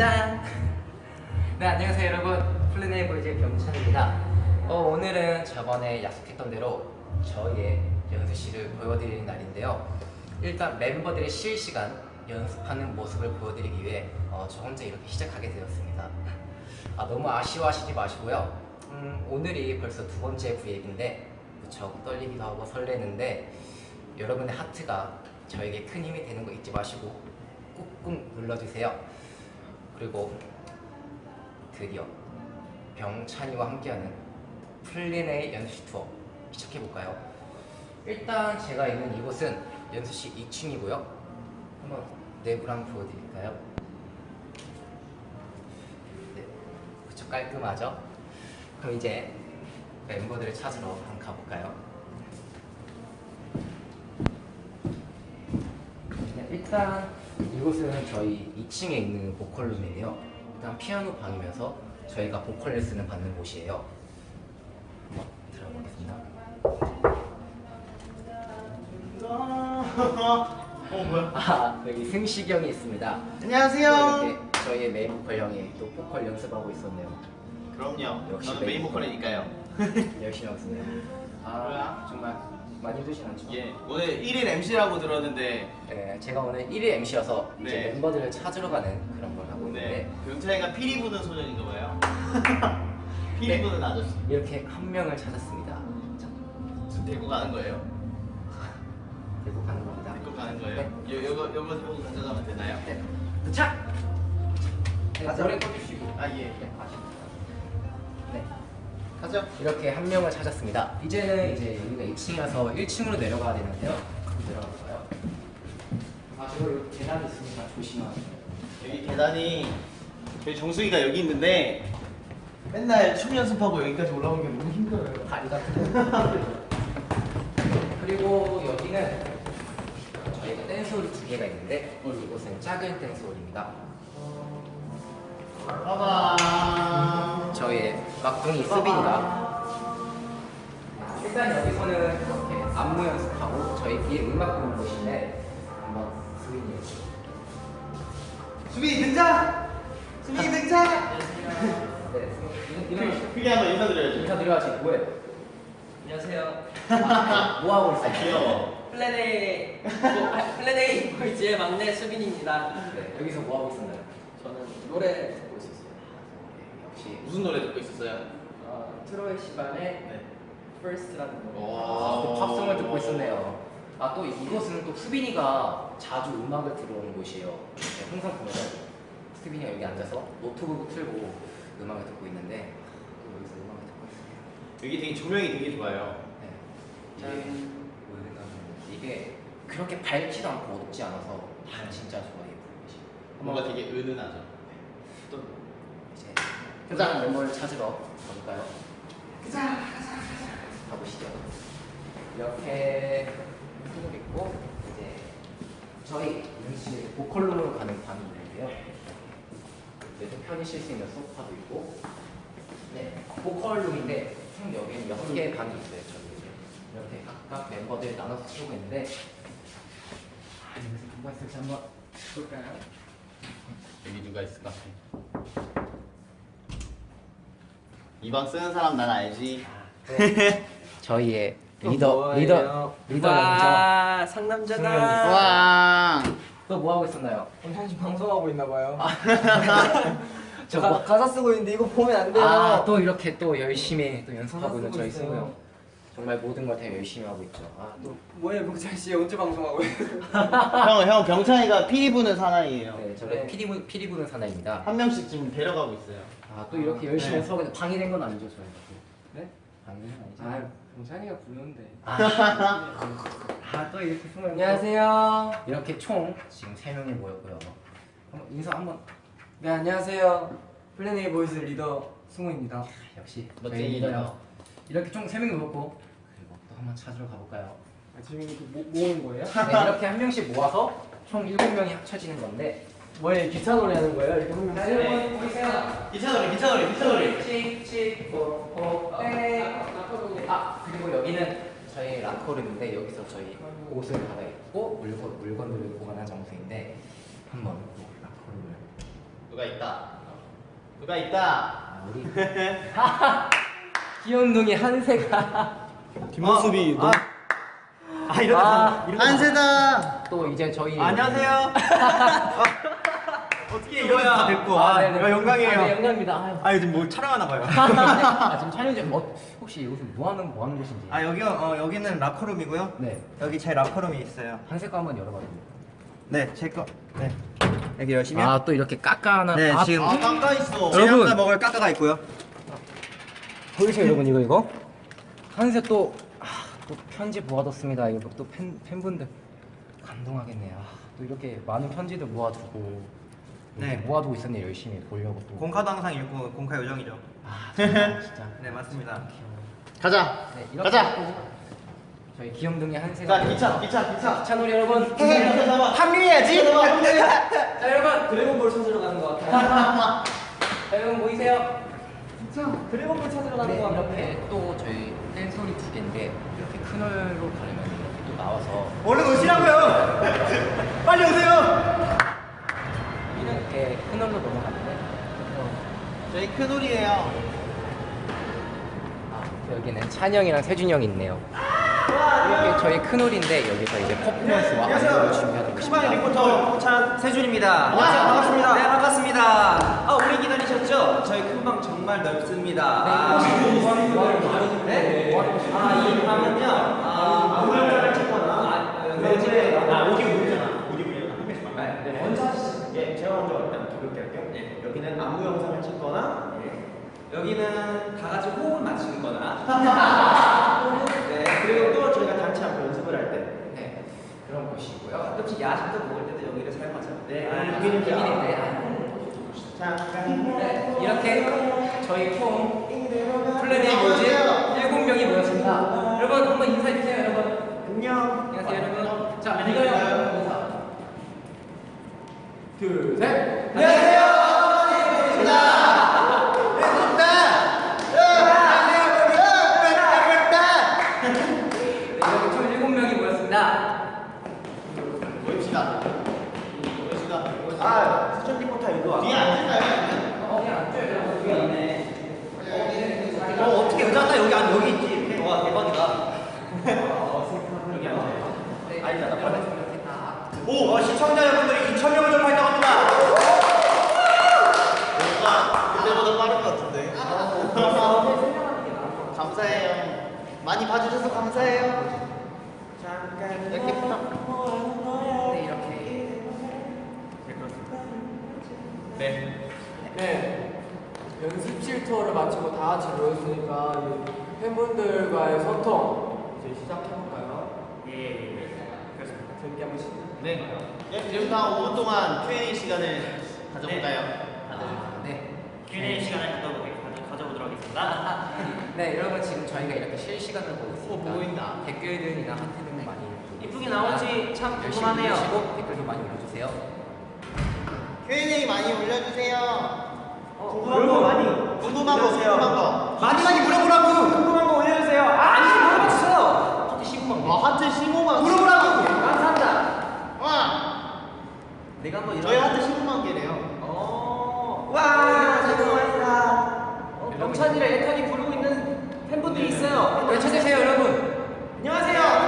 짠! 네 안녕하세요 여러분. 플래닛 보이즈의 병찬입니다. 어, 오늘은 저번에 약속했던 대로 저희의 연습실을 보여드리는 날인데요. 일단 멤버들의 실시간 연습하는 모습을 보여드리기 위해 어, 저 혼자 이렇게 시작하게 되었습니다. 아, 너무 아쉬워하시지 마시고요. 음, 오늘이 벌써 두 번째 브이앱인데 무척 떨리기도 하고 설레는데 여러분의 하트가 저에게 큰 힘이 되는 거 잊지 마시고 꾹꾹 눌러주세요 그리고 드디어 병찬이와 함께하는 플린의 연습실 투어 시작해볼까요? 일단 제가 있는 이곳은 연습실 2층이고요 한번 내부를 한번 보여드릴까요? 네, 그쵸 깔끔하죠? 그럼 이제 멤버들을 찾으러 한번 가볼까요? 네, 일단 이곳은 저희 2층에 있는 보컬룸인데요. 일단 피아노 방이면서 저희가 보컬 레슨을 받는 곳이에요. 들어보겠습니다. 어 뭐야? 아 여기 승식이 형이 있습니다. 안녕하세요. 또 이렇게 저희의 메인 보컬 형이 또 보컬 연습하고 있었네요. 그럼요. 역시 저는 메인 보컬이니까요. 열심히 하고 있었네요. 아? 정말 많이 드시 않죠? 예. 오늘 1일 MC라고 들었는데 네, 제가 오늘 1일 MC여서 이제 네. 멤버들을 찾으러 가는 그런 걸 하고 있는데 네. 병찬이가 피리 부는 소년인가 봐요. 피리 네. 부는 아저씨. 이렇게 한 명을 찾았습니다. 자, 지금 데리고 가는 거예요. 데리고 가는 겁니다. 데리고 가는 거예요. 요 요거 요거 보고 가져가면 되나요? 네. 도착! 네. 노래 꺼주시고 아 예. 네, 가시죠. 네, 가죠. 이렇게 한 명을 찾았습니다. 이제는 이제 여기가 2층이라서 1층으로 내려가야 되는데요. 내려갈까요? 아, 저 여기 계단이 있으니까 조심하세요. 여기 계단이 저희 정수기가 여기 있는데 맨날 춤 연습하고 여기까지 올라오는 게 너무 힘들어요. 다리 같은 그리고 여기는 저희가 댄스 홀이 두 개가 있는데 이곳은 작은 댄스 홀입니다. 저희의 막둥이 수빈이가 일단 여기서는 이렇게 안무 연습하고 저희 뒤에 음악 부는 곳인데 한번 수빈이 수빈이 등장. 수빈이 등장. 네 이런 이런 크게 한번 인사드려야죠. 인사드려야지 뭐해? 안녕하세요. 아, 뭐 하고 있어요? 아 귀여워. 플랜 A 뭐, 플랜 A 보이즈의 막내 수빈입니다. 네, 여기서 뭐 하고 있었나요? 저는 노래 무슨 노래 듣고 있었어요? 어, 트로이 시반의 네. First라는 노래. 아, 또 팝송을 듣고 있었네요. 아 또 이곳은 또 수빈이가 자주 음악을 들어오는 곳이에요. 네, 항상 보면 수빈이가 여기 앉아서 노트북을 틀고 음악을 듣고 있는데 또 여기서 음악을 듣고 있어요. 여기 되게 조명이 되게 좋아요. 네. 이게 뭐냐면 이게 그렇게 밝지도 않고 어둡지 않아서 진짜 좋아요. 이 뭔가 되게 은은하죠. 또 이제 가자 멤버를 찾으러 가볼까요? 가자 가자 가보시죠. 이렇게 쭉 있고 이제 저희 연습실 보컬룸으로 가는 방이 있는데요. 그래서 편히 쉴 수 있는 소파도 있고 네 보컬룸인데 총 여기는 여섯 개의 방이 있어요. 이제 이렇게 각각 멤버들 나눠서 쓰고 있는데 아, 여기서 누가 있을지 한번 볼까요? 여기 누가 있을까? 이 방 쓰는 사람 난 알지. 네. 저희의 또 리더? 리더 리더 와 상남자다. 와. 또뭐 하고 있었나요? 엄청 지금 방송하고 있나 봐요. 저 가, 뭐- 가사 쓰고 있는데 이거 보면 안 돼요. 아 또 이렇게 또 열심히 또 연습하고 있는 저희. 승우 형 정말 모든 걸 다 열심히 하고 있죠. 아 또 뭐예요, 병찬 씨 언제 방송하고 있어요? 형, 형 병찬이가 피리 부는 사나이예요. 네, 저는 네. 피리 부- 피리 부는 사나입니다. 한 명씩 지금 데려가고 있어요. 아 또 이렇게 열심히 네. 연습하고 있는데 방해 된 건 아니죠 저희가 또. 네? 방해 된 건 아니죠. 아, 병찬이가 부르는데. 아 또 이렇게 승우 형 안녕하세요. 이렇게 총 지금 세 명이 모였고요. 한번 인사 한번 네, 안녕하세요. 플랜 A 보이즈 리더 승우입니다. 역시 멋쟁이 저희 리더요. 리더. 이렇게 총 세 명이 모였고 그리고 또 한번 찾으러 가볼까요? 아, 지금 이거 모, 모으는 거예요? 네, 이렇게 한 명씩 모아서 총 일곱 명이 합쳐지는 건데 뭐예요, 기차 노래 하는 거예요? 이렇게 한 명씩? 여러분 보이세요? 기차 노래, 기차 노래, 기차 노래. 칙칙포포 아 그리고 여기는 저희 락커룸인데 여기서 저희 옷을 받아 입고 물건 물건들을 보관한 장소인데 한번 또 락커룸을 누가 있다. 누가 있다. 우리 귀염둥이 한세가 뒷모습이 아, 아 이러다 아, 이러다 한세다. 또 이제 저희 안녕하세요. 어떻게 이러야 됐고 아, 아, 네네. 아, 영광이에요. 아, 네, 영광입니다. 아유. 아 요즘 뭐 촬영하나 봐요. 아, 지금 촬영 중 어, 혹시 여기서 뭐 하는 뭐 하는 곳인지? 아 여기 어 여기는 라커룸이고요. 네. 여기 제 라커룸이 있어요. 한색 거 한번 열어봐요. 네, 제 거. 네. 여기 열시면. 아또 이렇게 깎아하는 네, 아, 지금 아 깜까 있어. 제가 여러분. 먹을 까까가 있고요. 보이세요 여러분 이거 이거 한세 또, 아, 또 편지 모아뒀습니다 이거 또 팬, 팬분들 감동하겠네요 아, 또 이렇게 많은 편지들 모아두고 네. 모아두고 있었네요 열심히 보려고 또 공카도 항상 읽고 공카 요정이죠. 아 정말 진짜 네, 맞습니다. 가자. 네, 이렇게 가자. 또 저희 귀염둥이 한세가 자 기차 기차 기차. 기차놀이 여러분 합류해야지. 자 여러분 드래곤볼 찾으러 가는 것 같아요 자 여러분 보이세요? 드래곤볼 찾으러 가는 네, 거 같아. 이렇게 또 저희 팬소리 두 개인데 이렇게 큰 홀로 가려면 이렇게 또 나와서 얼른 오시라고요. 빨리 오세요. 이렇게 큰 홀로 넘어가는데 저희 큰 홀이에요. 아, 여기는 찬영이랑 세준이 형이 있네요. 이렇게 저희 큰 홀인데 여기서 이제 퍼포먼스와 안무를 준비하고 크바이 있습니다. 리포터 홍찬 세준입니다. 안녕하세요. 반갑습니다. 네 반갑습니다. 아 오래 기다리셨죠? 저희 큰 방 정말 넓습니다. 아, 네? 아 이 방은요. 아 물을 찾거나 아 요즘에 아 오디 물이잖아. 오디 물이잖아. 네. 먼저 하시죠. 예, 제가 먼저 일단 기울게 할게요. 예. 여기는 안무 영상을 찍거나 예. 여기는 다 같이 호흡을 맞추거나 네. 그리고 또 저희가 단체 안무 연습을 할 때. 네, 그런 곳이고요. 가끔씩 야식도 먹을 때도 여기를 사용하죠. 네, 아, 여기는 여기는 비밀인데. 잠깐. 네, 이렇게 저희 총 플래닛 모집 7명이 모였습니다. 여러분 한번 인사해 주세요, 여러분. 안녕. 안녕하세요, 여러분. 자, 리더요. 인사. 둘, 셋. 안녕하세요. 네, 이렇게 총 7명이 모였습니다. 모입시다. 모입시다. 아, 수천 리포터 일로 와. 뒤에 앉을까요? 어, 그냥 앉아요. 여기 안에 어, 어떻게 의자가 여기 안 여기 있지? 와 대박이다. 여기 앉아. 네, 아니다, 나 여러분 이렇게 다 오, 어, 시청자 여러분들이 2천 명을 돌파했다고 합니다. 뭔가 그때보다 빠른 것 같은데. 감사해요. 많이 봐주셔서 감사해요. 잠깐 이렇게 부탁. 네. 네. 연습실 투어를 마치고 다 같이 모였으니까 이 팬분들과의 소통 이제 시작해볼까요? 예. 그렇습니다. 재밌게 한번 시작. 네. 예, 지금 다 5분 동안 Q&A 시간을 가져볼까요? 다들. 네. Q&A 시간을 가져보도록 하겠습니다. 네, 여러분 지금 저희가 이렇게 실시간으로 보고 있으니까 오, 보고 있다. 댓글들이나 하트 등 많이 이쁘게 나오는지 참 궁금하네요. 댓글도 많이 올려주세요. Q&A 많이 올려주세요. 궁금한 거 많이 궁금한 거, 궁금한 거. 많이 많이 물어보라고. 궁금한 거 올려주세요. 아, 아니 물어봤어요. 하트 15만 와, 하트 15만. 물어보라고. 감사합니다. 와, 내가 한번 이런. 저희 하트 15만 개래요. 어. 와, 죄송합니다. 어, 병찬이랑 애탄이 부르고 있는 팬분들이 있어요. 외쳐주세요, 여러분. 안녕하세요.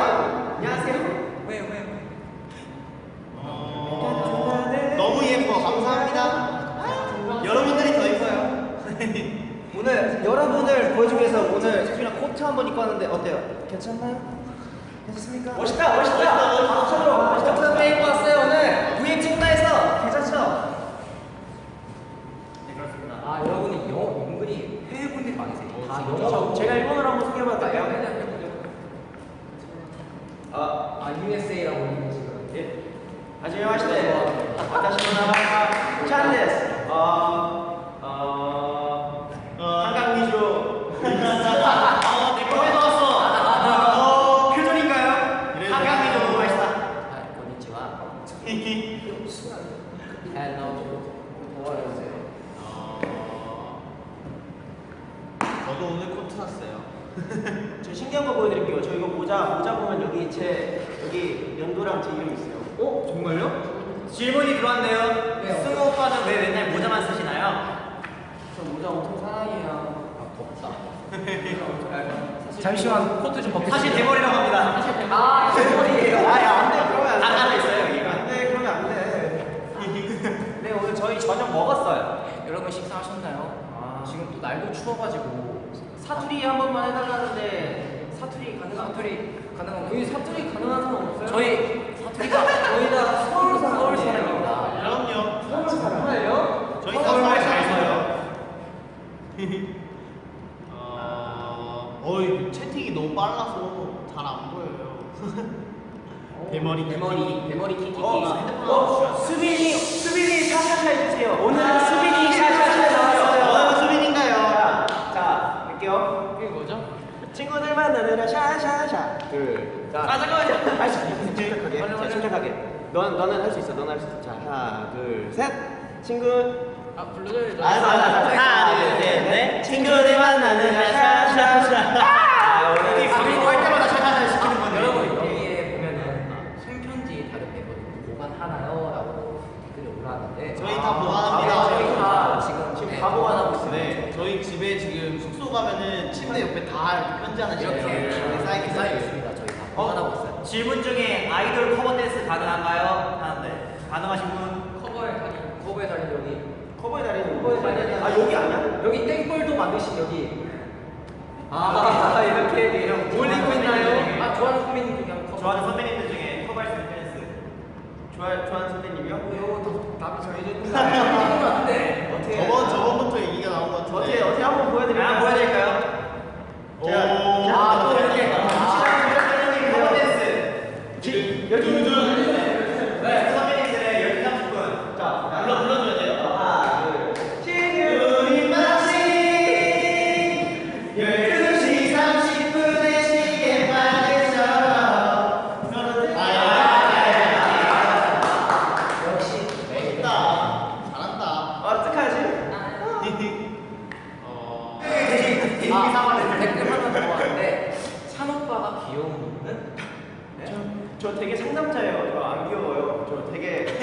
한번 입고 왔는데 어때요? 괜찮나요? 괜찮습니까? 멋있다, 멋있다. 멋있다. 멋있다. 코트 입고 왔어요 오늘. 부임 해서 괜찮죠? 네, 그렇습니다. 아, 여러분이 영어 은근히 해외 분들이 많으세요. 다 영어. 저, 제가 일본어로 한번 소개해봐도 네. 아, 아, USA라고 있는 지금. 예. 마시테. 와타시 나마가 찬데스. 어, 어, 제 여기 연도랑 제 이름 있어요. 어? 정말요? 질문이 들어왔네요. 네, 어. 승우 오빠는 왜 맨날 모자만 쓰시나요? 저 모자 엄청 사랑해요. 아, 덥다. 잠시만 코트 좀 벗겨. 사실 대머리라고 합니다. 사실 대머리. 아, 대머리예요. 아, 야, 안 돼. 그러면 안 돼. 아, 아, 있어요, 여기. 안 돼. 그러면 안 돼. 네, 오늘 저희 저녁 먹었어요. 여러분 식사하셨나요? 아, 지금 또 날도 추워가지고 사투리 한 번만 해달라는데 사투리 가능한 사투리 가능한 여기 사투리 가능한 사람 없어요? 저희 사투리가 저희 다 서울 사람 서울 사람입니다. 그럼요. 서울 사람이에요? 저희 다 서울 잘 서요. 어, 어이 채팅이 너무 빨라서 잘 안 보여요. 대머리 대머리 대머리 키키키. 어, 수빈이 수빈이 샤샤샤 해주세요. 오늘은 수빈이 샤샤샤 나왔어요. 어느 수빈인가요? 자, 자 할게요. 그게 뭐죠? 친구들 만나느라 샤샤샤. 둘. 자. 아 잠깐만요. 할 수 있어. 침착하게. 자, 침착하게. 넌 너는 할 수 있어. 너는 할 수 있어. 자 하나 둘 셋. 친구. 아 불러줘야죠. 알았어, 알았어, 알았어. 하나 둘 셋 넷. 친구들 만나느라 샤샤샤. 아, 우리 그리고 할 때마다 샤샤샤 시키는 건데. 여러분 여기에 보면은 손편지 다른 멤버들 보관 하나요?라고 댓글이 올라왔는데 저희 다 보관합니다. 아, 저희 다 지금 지금 네, 다 보관하고 있어요. 네, 저희 집에 지금 숙소 가면은 침대 옆에 다 편지 하나 이렇게 쌓이게 쌓여 쌓여 있습니 다. 저희 다 보관하고 있어요. 질문 중에 아이돌 커버 댄스 가능한가요? 하는데 가능하신 분? 커버의 달인, 커버의 달인 여기. 커버의 달인. 커버의 달인. 아 여기 아니야? 여기 땡벌도 만드신 여기. 아, 이렇게 이런 올리고 있나요? 아, 좋아하는 선배님 중에. 좋아하는 선배님들 중에 커버할 수 있는 댄스. 좋아 좋아하는 선배님이요? 이거 답이 정해졌는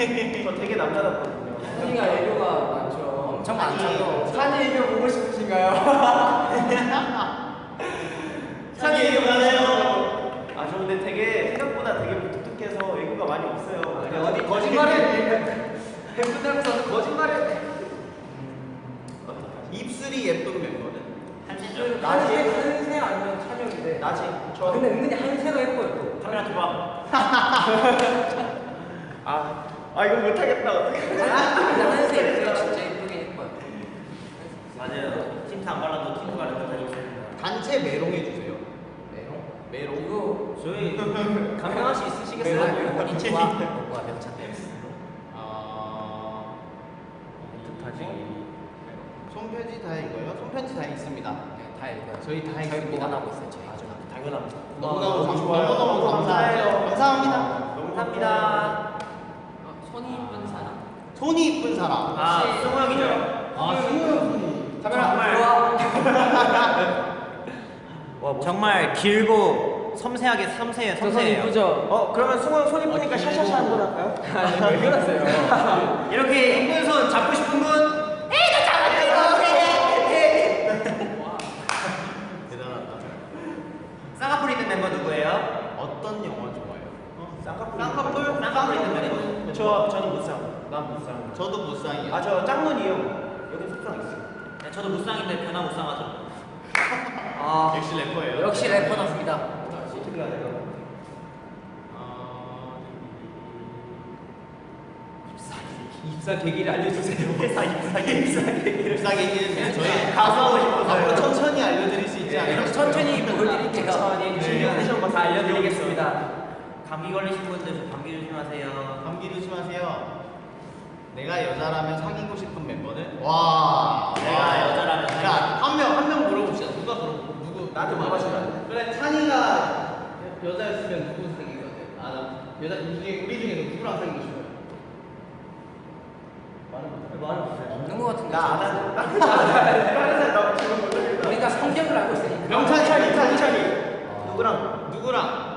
저 되게 남자답거든요. 산이가 애교가 많죠. 엄청 많죠. 산이 애교 보고 싶으신가요? 산이 애교 많아요. 아, 저 근데 되게 생각보다 되게 무뚝뚝해서 애교가 많이 없어요. 아니, 어디 거짓말을 팬분들면서 거짓말을 입술이 예쁜 멤버는? 한진주. 나지 한세 아니면 찬영인데. 나지. 아, 저 근데 은근히 한세가 예뻐요 또 카메라 줘봐. 아, 아 이거 못하겠다. 어떡해. 입술이 진짜 예쁘게 예뻐요 맞아요. 안 발라도 틴트 바르는 거 있습니다. 단체 메롱 해 주세요. 메롱? 메롱. 이거 저희 감명할 수 있으시겠어요? 메롱 인체와 뭐가 명찬 아. 손편지 다 읽어요? 손편지 다 읽습니다. 네, 다 읽어요 저희 다 읽습니다. 보관하고 있어요 저희 당연합니다. 너무너무 감- 좋아요. 너무너무 감사해요. 감사합니다. 너무 감사합니다. 어, 손이 이쁜 사람 손이 이쁜 사람. 아, 승우 형이죠. 아, 승우 형이. 카메라 정말. 들어와 정말 길고 섬세하게 섬세해요. 저손 섬세해요. 이쁘죠? 어, 그러면 승우 형 손 이쁘니까 샤샤샤 한번 할까요? 아니 왜 그러세요? 이렇게 이쁜 손 잡고 싶은 분? 대단하다. 쌍꺼풀 있는 멤버 누구예요? 어떤 영화 좋아해요? 쌍꺼풀? 쌍꺼풀? 쌍꺼풀 있는 멤버. 저 저는 무쌍. 난 무쌍. 저도 무쌍이요. 아, 저 짱눈이요. 여기 속상 있어요. 네, 저도 무쌍인데 변화 무쌍하죠. 아 역시 래퍼예요. 역시 래퍼답습니다 어떻게 해야 돼요? 아, 입사 계기를 알려주세요. 회사 입사 계기. 입사 계기를. 입사 계기는 저희 가수하고 싶어서요. 앞으로 천천히 알려드릴 수 있지 않을까? 이렇게 천천히 보여드릴게요 천천히 네. 컨디션 거다 알려드리겠습니다. 감기 걸리신 분들 감기 조심하세요. 감기 조심하세요. 내가 여자라면 사귀고 싶은 멤버는? 와. 내가 와. 여자라면 야, 한 명, 한 명 물어봅시다. 누가 물어, 누구? 안 돼? 그래, 찬이가 여자였으면 누구 사귀는 것 같아? 아, 나 여자, 우리 중에, 우리 중에 누구랑 사귀고? 말을 못해. 없는 것 같은데 나안 하는. 나 지금 못하겠다. 우리가 성격을 알고 있으니까 명찬이, 찬이, 찬이, 찬이. 아. 누구랑? 누구랑?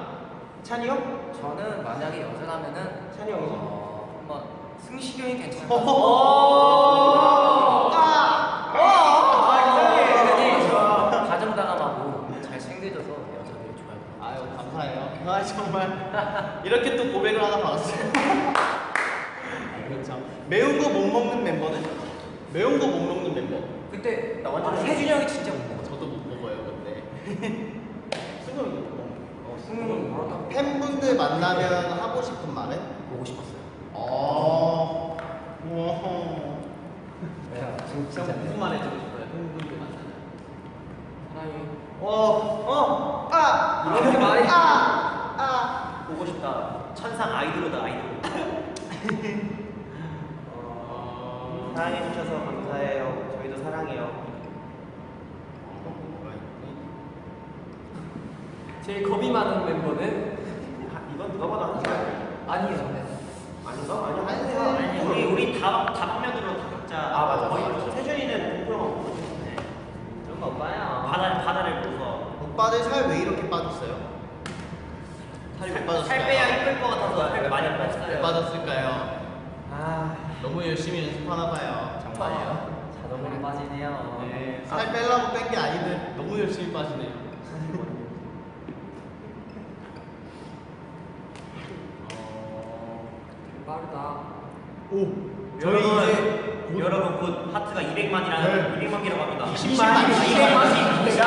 찬이 형? 저는 만약에 여전하면은 찬이 형이 어, 한번 승식이 형이 괜찮아요. 아! 아! 아! 아! 정말. 이렇게 또 고백을 하나 받았어요. 그렇죠. 매운 거 못 먹는 멤버는? 매운 거 못 먹는 멤버. 그때 나 완전 아, 세준이 형이 진짜 만나면 하고 싶은 말은? 보고 싶었어요. 어. 오. 그냥 진짜 무슨 말 해주고 싶어요? 팬분들 만나면. 사랑해. 어, 어, 아, 이렇게 말이- 아, 아. 보고 싶다. 천상 아이돌이다 아이돌. 어, 사랑해 주셔서 감사해요. 저희도 사랑해요. 제일 겁이 많은 멤버는 아, 누가 봐도 한지야. 아니에요. 네. 아닌가? 아니야. 아니세요. 아니, 우리 우리 다 다방면으로 다 각자. 아, 맞아, 거의 맞아. 세준이는 공부랑 보고 싶네. 그런 거 오빠야. 바다 바다를 보서. 오빠들 살 왜 이렇게 빠졌어요? 살이 왜 빠졌어요? 살 빼야 이쁠 것 같아서 살 많이 안왜 빠졌어요. 빠졌을까요? 아 너무 열심히 연습하나 봐요. 정말요. 자동으로 빠지네요. 네, 살 빼려고 뺀 게 아닌데 너무 열심히 빠지네요. 빠르다. 오, 저희 저희 이제 이제 여러분 곧 하트가 200만이라는 네. 200만 개라고 합니다. 20만, 200만. 야,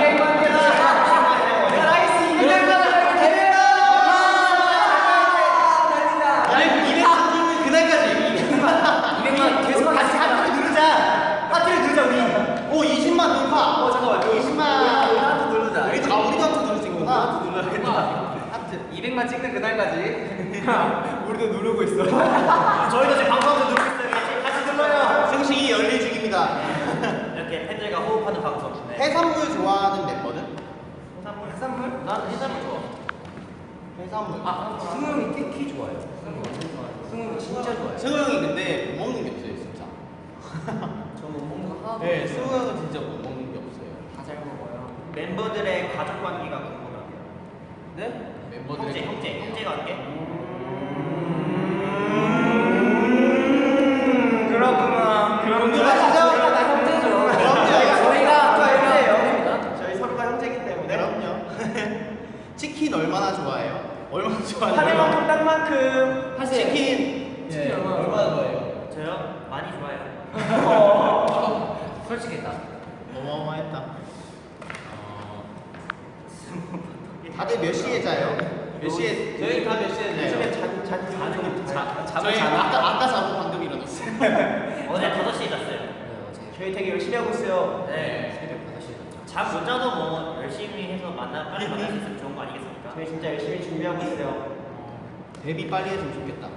200만 개다. 야, nice 200만 원 대회야. 아니 200만 그날까지 200만 계속 다시 하트를 누르자. 하트를 누르자 우리. 오 20만 돌파. 어, 잠깐만. 20만. 우리 하트 누르자. 우리 다 우리도 하트 누를 수 있구나. 하트 눌러야겠다. 하트. 200만 찍는 그날까지 우리도 누르고 있어. 저희도 지금 방송하면서 누르고 있어요. 같이 눌러요. 승식이 열릴 중입니다. 이렇게 팬들과 호흡하는 방송. 네. 해산물 좋아하는 멤버는? 해산물. 해산물? 난 해산물 좋아. 해산물. 아, 승우 형이 특히 좋아요. 승우 형 진짜 좋아요. 승우 형이 근데 못 먹는 게 없어요 진짜. 저못 먹는 거 하나도 네, 없어요. 승우 형은 진짜 못 먹는 게 없어요. 다 잘 먹어요. 멤버들의 가족 관계가 궁금하대요. 네? 멤버들. 형제, 형제, 형제 관계? 그렇구나. 궁금하시죠? 나 형제죠. 그럼요. 저희가 저희가 형제예요. 형제입니다. 저희 서로가 형제이기 때문에. 그럼요. 치킨 얼마나 좋아해요? 얼마나 하는 좋아해요? 만큼 딱 만큼. 사실 치킨. 치킨 예, 얼마나 얼마나 좋아해요? 좋아해요. 솔직했다. 어마어마했다. 어... 다들 몇 시에 자요? 몇 시에? 저희 다 몇 시에 네. 요즘에 잔, 잔, 잔, 잔, 잠을 저희 자나? 아까 아까 자고 방금 일어났어요. 어제 5시에 잤어요. 네, 어제 저희 되게 열심히 하고 있어요. 네, 새벽 5시에 잤죠. 잠못 자도 뭐 열심히 해서 만나 빨리 만날 수 있으면 좋은 거 아니겠습니까? 저희 진짜 열심히 준비하고 있어요. 데뷔 빨리 했으면 좋겠다.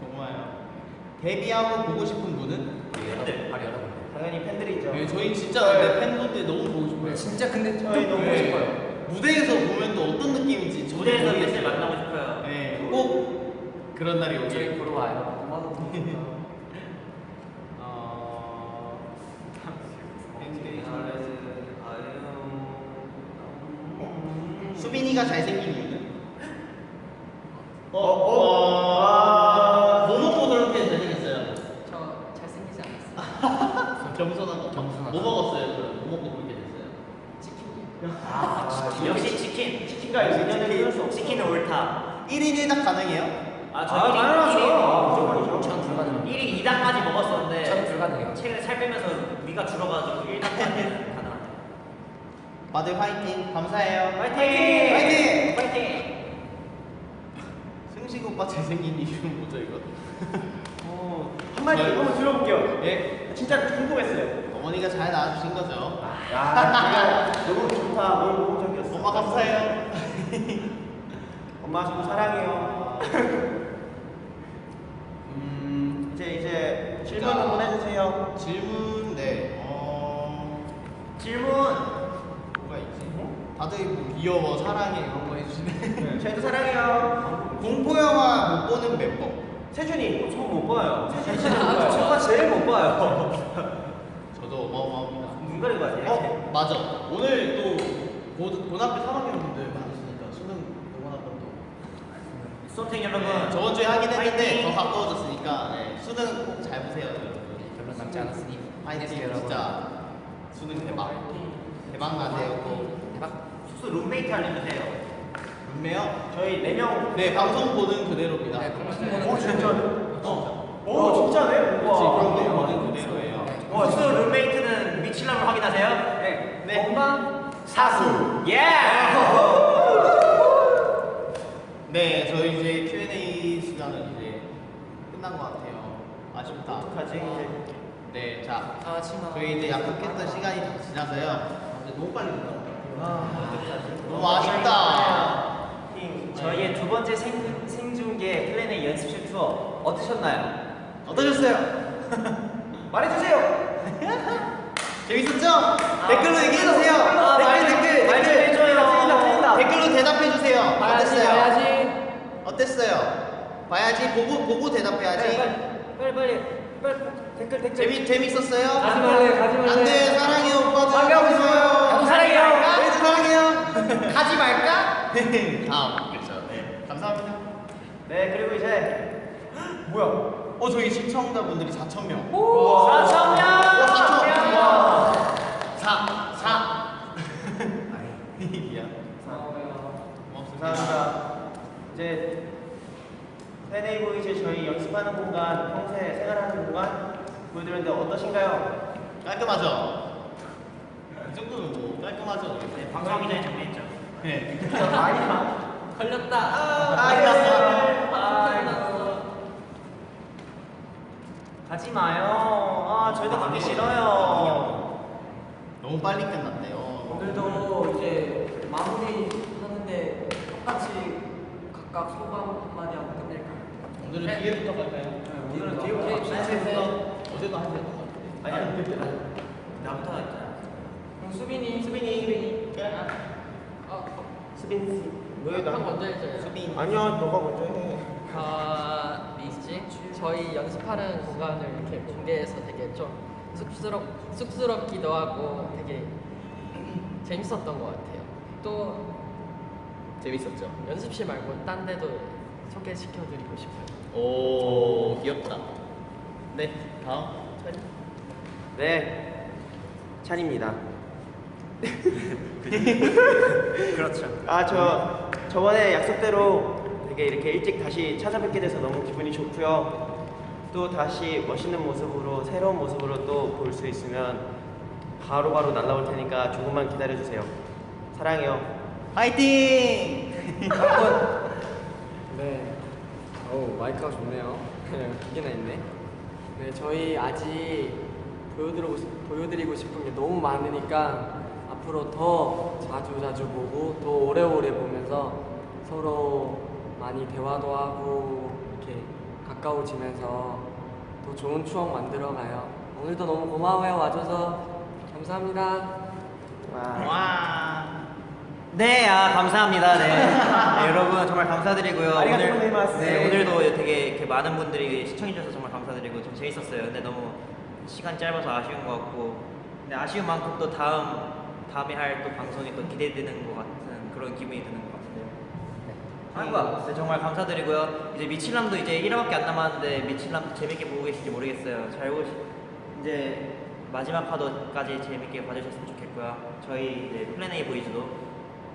정말요. 데뷔하고 보고 싶은 분은? 팬들. 바로 여러분. 당연히 팬들이죠. 네, 저희 진짜 근데 팬분들 너무 보고 싶어요. 진짜 근데 좀 저희 너무 보고 네. 싶어요. 무대에서 보면 또 어떤 느낌인지 저도 무대에서 팬들. 만나고 싶어요. 네, 꼭 그런 날이 저희 오길. 보러 와요. 어... 수빈이가 잘생긴 이유는? 어, 어, 아, 뭐 먹고 저렇게 잘생겼어요? 저 잘생기지 않았어요. 겸손한 거. 겸손하다. 뭐 먹었어요? 그럼 뭐 먹고 그렇게 됐어요? 치킨이요. 아, 역시 치킨. 치킨과 인연을 끊을 수 없어. 치킨은 옳다. 1인 1닭 가능해요? 아, 저 아, 일인- 당연하죠. 일인- 무조건이죠. 전 불가능합니다. 1인 2당까지 먹었었는데 전 불가능해요. 최근에 살 빼면서 위가 줄어가지고 1당까지 가능합니다. 다들 화이팅. 감사해요. 파이팅! 파이팅! 파이팅! 승식 오빠 잘생긴 이유는 뭐죠 이거? 어, 한마디 저요? 한번 들어볼게요. 예? 진짜 궁금했어요. 어머니가 잘 낳아주신 거죠? 야, 진짜 너무 좋다. 너무 모범적이었어. 엄마 감사해요. 엄마 지금 사랑해요. 음, 이제 이제 질문 한번 해주세요. 질문 네. 어, 질문. 다들 뭐 귀여워, 사랑해 이런 거 해주시네. 저희도 사랑해요. 공포 영화 못 보는 멤버. 세준이 저못 봐요. 세준이. 저가 제일 못 봐요. 저도 어마어마합니다. 눈 가리고 하세요. 어, 맞아. 오늘 또 고, 고등학교 3학년 분들 많으시니까 수능 응원한다고. 수험생 여러분. 저번 주에 하긴 했는데! 더 가까워졌으니까 네, 수능 꼭 잘 보세요, 여러분. 별로 남지 않았으니 파이팅 여러분. 진짜 수능 대박. 대박 나세요. 꼭. 숙소 룸메이트 알려주세요. 몇매요? 저희 4명 네, 방송 보는 그대로입니다. 네, 방송 보는 어, 진짜요? 어. 오, 진짜네? 그렇지, 우와. 방송 보는 그대로예요. 어, 숙소 룸메이트는 미칠남을 확인하세요? 네. 네. 건방 사수. 예! 네, 저희 이제 Q&A 시간은 이제 끝난 것 같아요. 아쉽다. 어떡하지? 네, 자, 아. 저희 이제 약속했던 시간이 다 지나서요. 아, 너무 빨리 끝나. 아, 어떡하지? 너무 아쉽다. 저희의 두 번째 생, 생중계 플랜의 연습실 투어 어떠셨나요? 어떠셨어요? 말해주세요. 재밌었죠? 댓글로 얘기해주세요. 아, 댓글, 말- 댓글, 말좀 댓글. 해줘요. 틀린다, 틀린다. 댓글로 대답해주세요. 어땠어요? 봐야지. 어땠어요? 봐야지, 보고, 보고 대답해야지. 빨리 빨리 빨리 댓글 댓글. 재미, 재밌었어요? 가지 말래, 가지 말래. 안 돼. 사랑하고 있어요. 나도 사랑해요. 사랑해요. 가지 말까? 다음. 그렇죠. 네. 감사합니다. 네 그리고 이제 뭐야? 어, 저희 시청자분들이 4,000명. 우와. 4천 명. 4천. 와. 4, 4. 미안. 고맙습니다. 감사합니다. 이제 세네이보 이제 저희 연습하는 공간, 평소에 생활하는 공간 보여드렸는데 어떠신가요? 깔끔하죠? 이 정도면 뭐 깔끔하죠? 네, 방송하기 전에 정리했죠. 네. 아니야. 걸렸다. 아, 아이고. 가지 마요. 아, 저희도 가기 싫어요. 너무 빨리 끝났네요. 오늘도 이제 마무리 하는데 똑같이 각각 소감 한마디 하고 끝낼까요? 오늘은 뒤에부터 갈까요? 오늘은 뒤에부터 네, 갑시다. 뒤에부터 어제도 하셔야 될것 같아요. 아니야. 나부터 할게요. 수빈이 수빈이. 수빈이 어, 수빈 씨. 왜형 먼저 해줘요. 수빈. 아니야, 너가 먼저 해. 아, 리스지? 저희 연습하는 공간을 이렇게 공개해서 되게 좀 쑥스럽, 쑥스럽기도 하고 되게 재밌었던 것 같아요. 또 재밌었죠? 연습실 말고 딴 데도 소개시켜드리고 싶어요. 오, 귀엽다. 네, 다음. 네. 찬입니다. 그렇죠. 아, 저 저번에 약속대로 되게 이렇게 일찍 다시 찾아뵙게 돼서 너무 기분이 좋고요. 또 다시 멋있는 모습으로 새로운 모습으로 또 볼 수 있으면 바로바로 날라올 테니까 조금만 기다려 주세요. 사랑해요. 화이팅! 네. 오, 마이크가 좋네요. 두 개나 있네. 네, 저희 아직 보여드리고, 싶- 보여드리고 싶은 게 너무 많으니까 앞으로 더 자주 자주 보고 더 오래오래 보면서 서로 많이 대화도 하고 이렇게 가까워지면서 더 좋은 추억 만들어가요. 오늘도 너무 고마워요 와줘서 감사합니다. 와. 와. 네, 아 감사합니다. 네. 네, 여러분 정말 감사드리고요. 오늘. 네, 오늘도 되게 이렇게 많은 분들이 시청해 주셔서 정말 감사드리고 좀 재밌었어요. 근데 너무 시간 짧아서 아쉬운 것 같고, 근데 아쉬운 만큼 또 다음 다음에 할 또 방송이 또 기대되는 것 같은 그런 기분이 드는 것 같은데요. 한국 네, 정말 감사드리고요. 이제 미칠남도 이제 1화밖에 안 남았는데 미칠남도 재밌게 보고 계신지 모르겠어요. 잘 보시 이제 마지막 화도까지 재밌게 봐주셨으면 좋겠고요. 저희 이제 플랜 A 보이즈도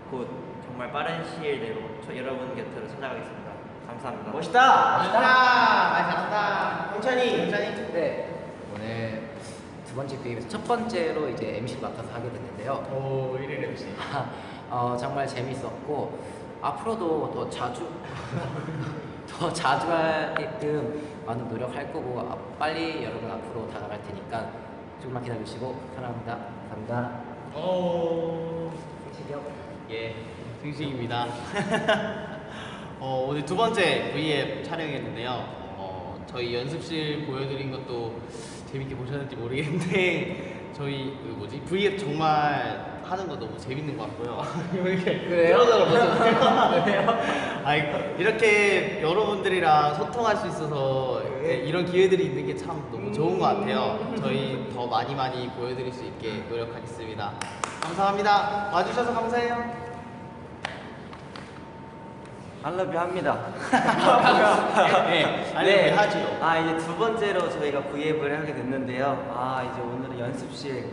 곧 정말 빠른 시일 내로 저 여러분 곁으로 찾아가겠습니다. 감사합니다. 멋있다. 멋있다. 아, 잘한다. 홍찬이. 홍찬이. 네. 오늘 두 번째 기회에서 첫 번째로 이제 MC를 맡아서 하게 됐는데요. 오, 1일 MC. 어, 정말 재밌었고 앞으로도 더 자주 더 자주 하게끔 많은 노력할 거고 아, 빨리 여러분 앞으로 다가갈 테니까 조금만 기다려주시고 사랑합니다. 감사합니다. 오. 승식이요. 예, 승식입니다. 어, 오늘 두 번째 V앱 촬영했는데요. 어, 저희 연습실 보여드린 것도 재밌게 보셨는지 모르겠는데 저희 그 뭐지 V앱 정말 하는 거 너무 재밌는 것 같고요. 이렇게 그래요? 아이 이렇게 여러분들이랑 소통할 수 있어서 이런 기회들이 있는 게 참 너무 좋은 것 같아요. 저희 더 많이 많이 보여드릴 수 있게 노력하겠습니다. 감사합니다. 와주셔서 감사해요. 알러뷰 합니다. 네, 알려면 하지요. 아 이제 두 번째로 저희가 V앱을 하게 됐는데요. 아 이제 오늘은 연습실.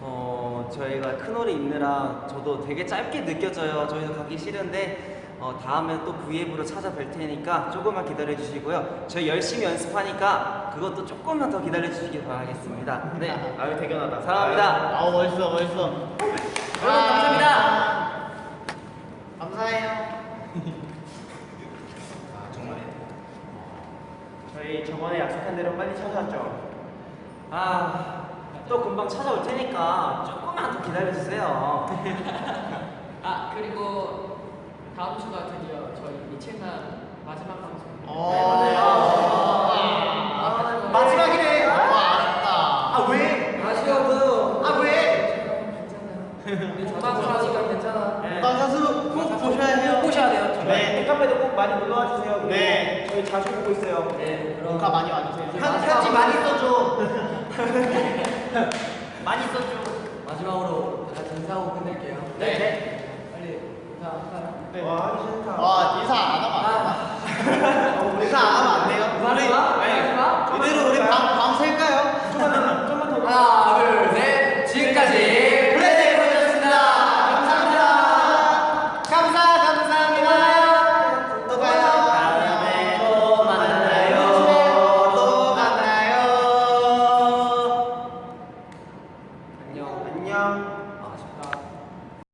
어 저희가 큰 홀에 있느라 저도 되게 짧게 느껴져요. 저희도 가기 싫은데 어, 다음에 또 V앱으로 찾아뵐 테니까 조금만 기다려 주시고요. 저희 열심히 연습하니까 그것도 조금만 더 기다려 주시길 바라겠습니다. 네, 아유 대견하다. 사랑합니다. 아우 멋있어 멋있어. 여러분 감사합니다. 감사해요. 아 정말 저희 저번에 약속한 대로 빨리 찾아왔죠. 아, 또 금방 찾아올 테니까 조금만 더 기다려 주세요. 아 그리고 다음 주가 드디어 저희 이 채널 마지막 방송. 어. 네, 맞아요. 근데 전화수 아직은 괜찮아. 네. 아, 전화수 꼭 보셔야 돼요. 보셔야 돼요. 네. 네. 카페도 꼭 많이 놀러와 주세요. 네. 저희 자주 보고 있어요. 네. 그럼 가 많이 와주세요. 네, 편지 많이 써줘. 많이 써줘. 마지막으로 다 같이 인사하고 끝낼게요. 네. 네. 빨리 인사 하라. 네. 와 인사. 와 인사 안 하면 안 돼. 아. 인사 안 하면 안 돼요. 아. 아, 우리 아니 이대로 우리 밤밤 셀까요? 좀만 좀만 더. 하나.